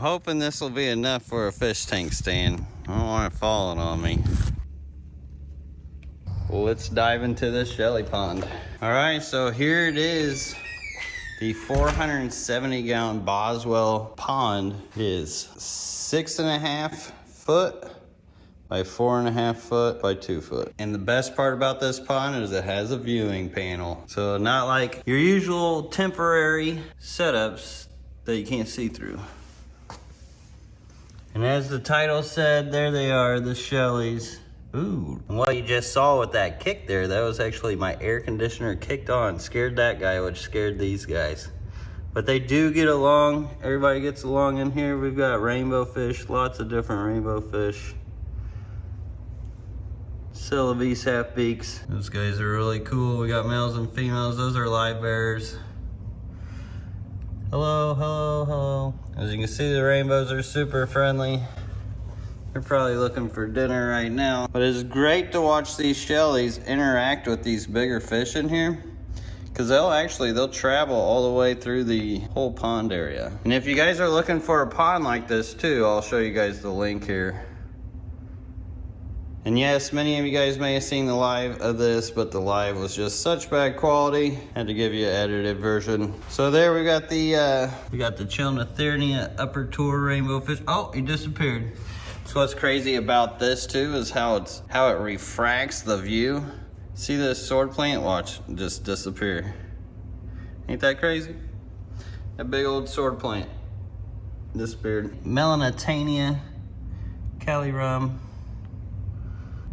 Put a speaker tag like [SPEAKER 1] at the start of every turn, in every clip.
[SPEAKER 1] hoping this will be enough for a fish tank stand. I don't want it falling on me. Let's dive into this shelly pond. All right, so here it is. The 470 gallon Boswell pond is six and a half foot by four and a half foot by two foot. And the best part about this pond is it has a viewing panel. So not like your usual temporary setups that you can't see through. And as the title said, there they are, the Shelleys. Ooh, and what you just saw with that kick there, that was actually my air conditioner kicked on, scared that guy, which scared these guys. But they do get along, everybody gets along in here. We've got rainbow fish, lots of different rainbow fish. Celebes half beaks. Those guys are really cool. We got males and females, those are live bears. Hello, hello, hello. As you can see, the rainbows are super friendly. They're probably looking for dinner right now. But it's great to watch these shellies interact with these bigger fish in here. Cause they'll actually, they'll travel all the way through the whole pond area. And if you guys are looking for a pond like this too, I'll show you guys the link here. And yes, many of you guys may have seen the live of this, but the live was just such bad quality. Had to give you an edited version. So there we got the, uh, we got the Chilatherina upper tour rainbow fish. Oh, he disappeared. So what's crazy about this too is how it's how it refracts the view. See this sword plant? Watch, just disappear. Ain't that crazy? That big old sword plant disappeared. Melanotaenia, Cali rum.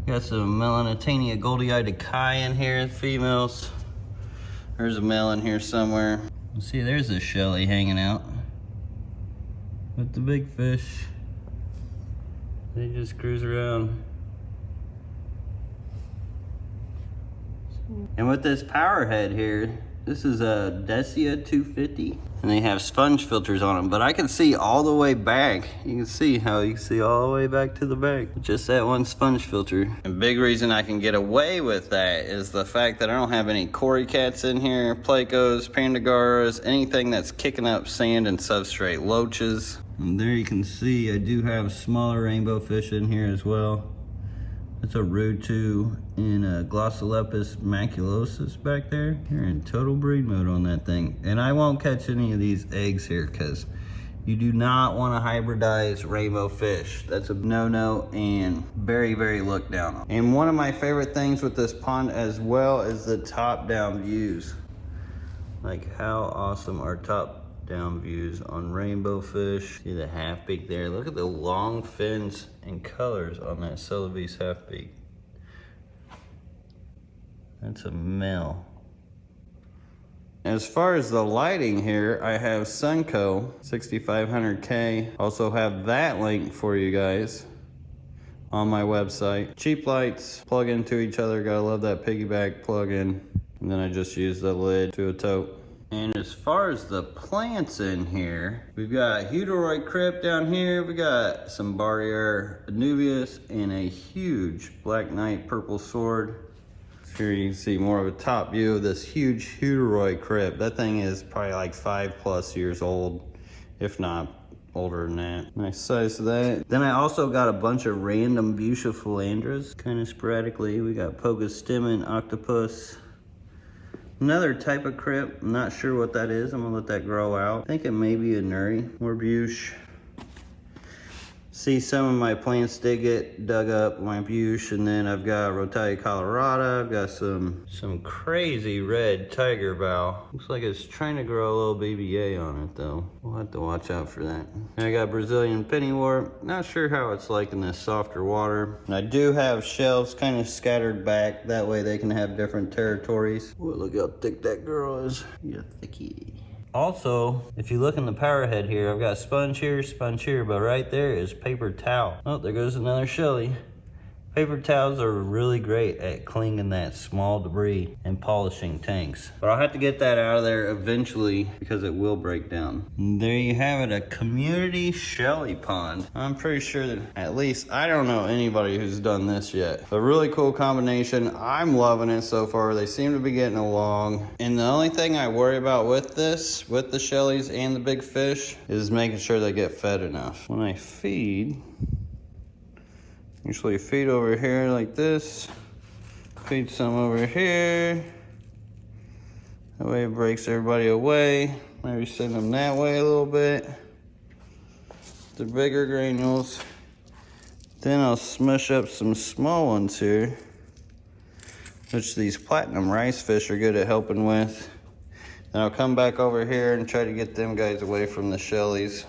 [SPEAKER 1] Got some Melanotaenia goldiei Kai in here, females. There's a male in here somewhere. See, there's a Shelly hanging out with the big fish. They just cruise around. And with this power head here, this is a Decia 250. And they have sponge filters on them, but I can see all the way back. You can see how you can see all the way back to the back. Just that one sponge filter. And big reason I can get away with that is the fact that I don't have any cory cats in here, plecos, pandagoras, anything that's kicking up sand and substrate, loaches. And there you can see I do have smaller rainbow fish in here as well. That's a Rutu in uh, a Glossolepis maculosus back there. You're in total breed mode on that thing. And I won't catch any of these eggs here because you do not want to hybridize rainbow fish. That's a no-no and very, very looked down on. And one of my favorite things with this pond as well is the top-down views. Like how awesome are top down views on rainbow fish. See the half beak there. Look at the long fins and colors on that Celebes half beak. That's a male. As far as the lighting here, I have Sunco 6500K. Also have that link for you guys on my website. Cheap lights, plug into each other. Gotta love that piggyback plug-in. And then I just use the lid to a tote. And as far as the plants in here, we've got Hutoroid crypt down here. We got some Barrier Anubias and a huge Black Knight purple sword. Here you can see more of a top view of this huge Hutoroid crypt. That thing is probably like five plus years old, if not older than that. Nice size of that. Then I also got a bunch of random Bucephalandras, kind of sporadically. We got Pogostemon octopus, Another type of crypt, I'm not sure what that is. I'm gonna let that grow out. I think it may be a nuri, or buche see some of my plants did get dug up, Lampuche, and then I've got Rotala colorata. I've got some some crazy red tiger bough. Looks like it's trying to grow a little BBA on it though. We'll have to watch out for that. And I got Brazilian pennywort. Not sure how it's like in this softer water. And I do have shelves kind of scattered back. That way they can have different territories. Look how thick that girl is. Yeah, thicky. Also, if you look in the power head here, I've got sponge here, sponge here, but right there is paper towel. Oh, there goes another Shelly. Paper towels are really great at cleaning that small debris and polishing tanks. But I'll have to get that out of there eventually because it will break down. And there you have it, a community shelly pond. I'm pretty sure that at least I don't know anybody who's done this yet. A really cool combination. I'm loving it so far. They seem to be getting along. And the only thing I worry about with this, with the shellies and the big fish, is making sure they get fed enough. When I feed, Usually feed over here like this. Feed some over here. That way it breaks everybody away. Maybe send them that way a little bit. The bigger granules. Then I'll smush up some small ones here. Which these platinum rice fish are good at helping with. Then I'll come back over here and try to get them guys away from the shellies.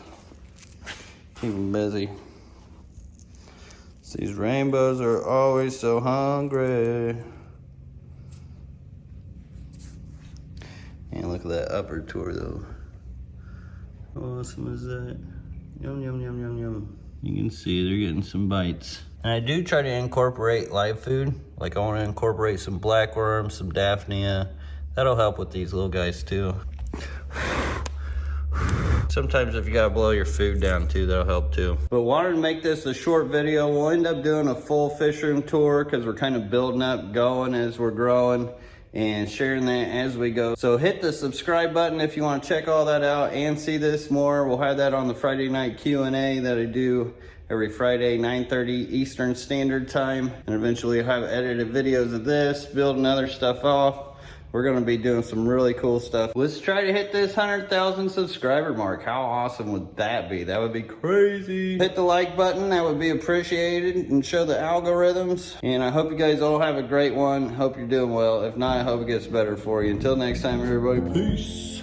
[SPEAKER 1] Keep them busy. These rainbows are always so hungry. And look at that upper tour though. How awesome is that? Yum, yum, yum, yum, yum. You can see they're getting some bites. And I do try to incorporate live food. Like I want to incorporate some blackworms, some daphnia. That'll help with these little guys too. Sometimes if you gotta blow your food down too, that'll help too. But wanted to make this a short video. We'll end up doing a full fish room tour because we're kind of building up, going as we're growing and sharing that as we go. So hit the subscribe button if you want to check all that out and see this more. We'll have that on the Friday night Q&A that I do every Friday, 9.30 Eastern Standard Time. And eventually I'll have edited videos of this, building other stuff off we're gonna be doing some really cool stuff. Let's try to hit this 100,000 subscriber mark. How awesome would that be? That would be crazy. Hit the like button, that would be appreciated and show the algorithms. And I hope you guys all have a great one. Hope you're doing well. If not, I hope it gets better for you. Until next time, everybody, peace.